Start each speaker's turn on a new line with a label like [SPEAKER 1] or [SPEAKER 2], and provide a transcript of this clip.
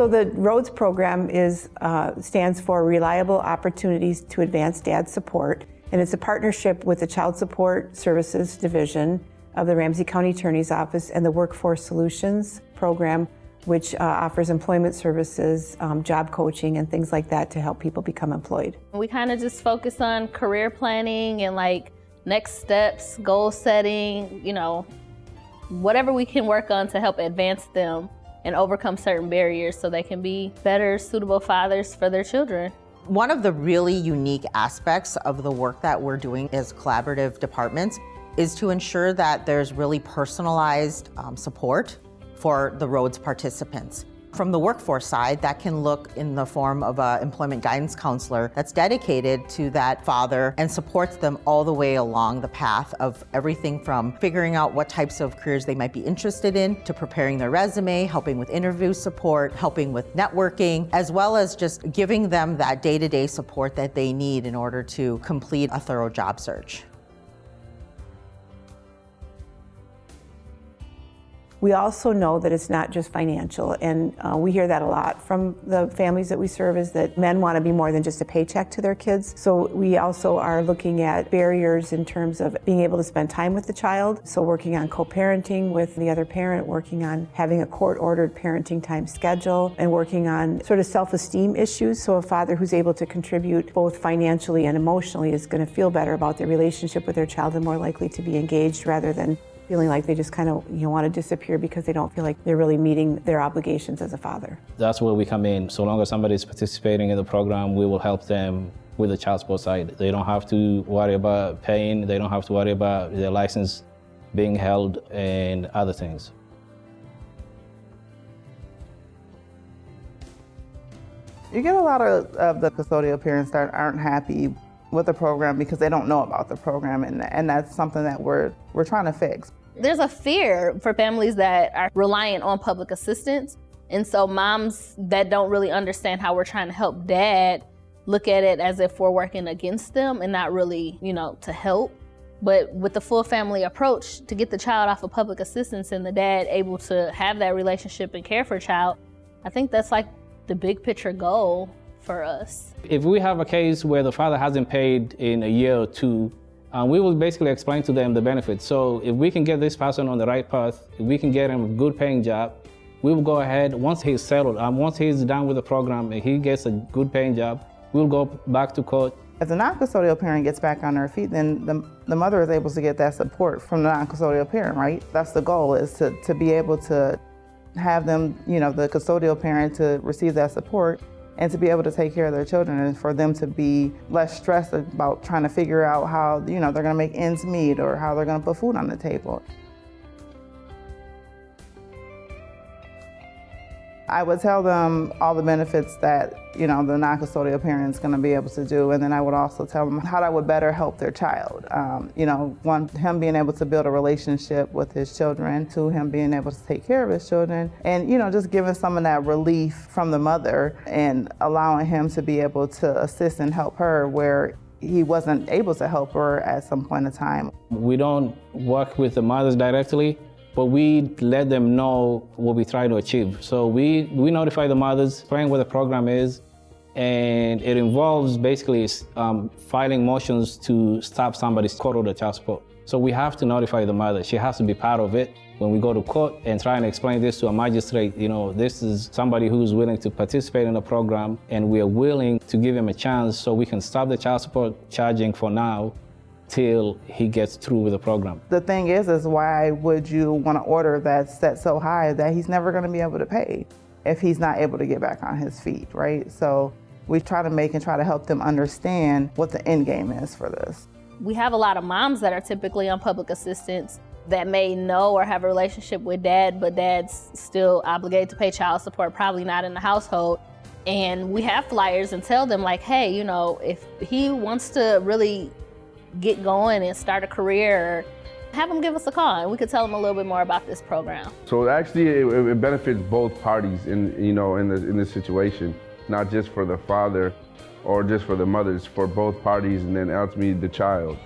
[SPEAKER 1] So the ROADS program is, uh, stands for Reliable Opportunities to Advance Dad Support, and it's a partnership with the Child Support Services Division of the Ramsey County Attorney's Office and the Workforce Solutions Program, which uh, offers employment services, um, job coaching, and things like that to help people become employed.
[SPEAKER 2] We kind of just focus on career planning and like next steps, goal setting, you know, whatever we can work on to help advance them and overcome certain barriers so they can be better, suitable fathers for their children.
[SPEAKER 3] One of the really unique aspects of the work that we're doing as collaborative departments is to ensure that there's really personalized um, support for the ROADS participants. From the workforce side, that can look in the form of an employment guidance counselor that's dedicated to that father and supports them all the way along the path of everything from figuring out what types of careers they might be interested in to preparing their resume, helping with interview support, helping with networking, as well as just giving them that day-to-day -day support that they need in order to complete a thorough job search.
[SPEAKER 1] We also know that it's not just financial, and uh, we hear that a lot from the families that we serve is that men want to be more than just a paycheck to their kids. So we also are looking at barriers in terms of being able to spend time with the child. So working on co-parenting with the other parent, working on having a court-ordered parenting time schedule, and working on sort of self-esteem issues. So a father who's able to contribute both financially and emotionally is going to feel better about their relationship with their child and more likely to be engaged rather than feeling like they just kind of you know, want to disappear because they don't feel like they're really meeting their obligations as a father.
[SPEAKER 4] That's where we come in. So long as somebody is participating in the program, we will help them with the child support side. They don't have to worry about paying, they don't have to worry about their license being held and other things.
[SPEAKER 5] You get a lot of, of the custodial parents that aren't happy with the program because they don't know about the program and, and that's something that we're, we're trying to fix.
[SPEAKER 2] There's a fear for families that are reliant on public assistance. And so moms that don't really understand how we're trying to help dad look at it as if we're working against them and not really, you know, to help. But with the full family approach, to get the child off of public assistance and the dad able to have that relationship and care for a child, I think that's like the big picture goal for us.
[SPEAKER 4] If we have a case where the father hasn't paid in a year or two, um, we will basically explain to them the benefits. So if we can get this person on the right path, if we can get him a good paying job, we will go ahead, once he's settled, um, once he's done with the program and he gets a good paying job, we'll go back to court.
[SPEAKER 5] If the non-custodial parent gets back on their feet, then the, the mother is able to get that support from the non-custodial parent, right? That's the goal, is to, to be able to have them, you know, the custodial parent to receive that support and to be able to take care of their children and for them to be less stressed about trying to figure out how, you know, they're gonna make ends meet or how they're gonna put food on the table. I would tell them all the benefits that, you know, the non-custodial parent is going to be able to do. And then I would also tell them how that would better help their child. Um, you know, one, him being able to build a relationship with his children, two, him being able to take care of his children, and, you know, just giving some of that relief from the mother and allowing him to be able to assist and help her where he wasn't able to help her at some point in time.
[SPEAKER 4] We don't work with the mothers directly, but we let them know what we try to achieve. So we, we notify the mothers, explain what the program is, and it involves basically um, filing motions to stop somebody's court order child support. So we have to notify the mother. She has to be part of it when we go to court and try and explain this to a magistrate. You know, this is somebody who's willing to participate in the program, and we are willing to give him a chance so we can stop the child support charging for now till he gets through with the program.
[SPEAKER 5] The thing is, is why would you want to order that set so high that he's never going to be able to pay if he's not able to get back on his feet, right? So we try to make and try to help them understand what the end game is for this.
[SPEAKER 2] We have a lot of moms that are typically on public assistance that may know or have a relationship with dad, but dad's still obligated to pay child support, probably not in the household. And we have flyers and tell them like, hey, you know, if he wants to really get going and start a career, have them give us a call and we could tell them a little bit more about this program.
[SPEAKER 6] So actually it, it benefits both parties in, you know, in, the, in this situation, not just for the father or just for the mothers, for both parties and then ultimately the child.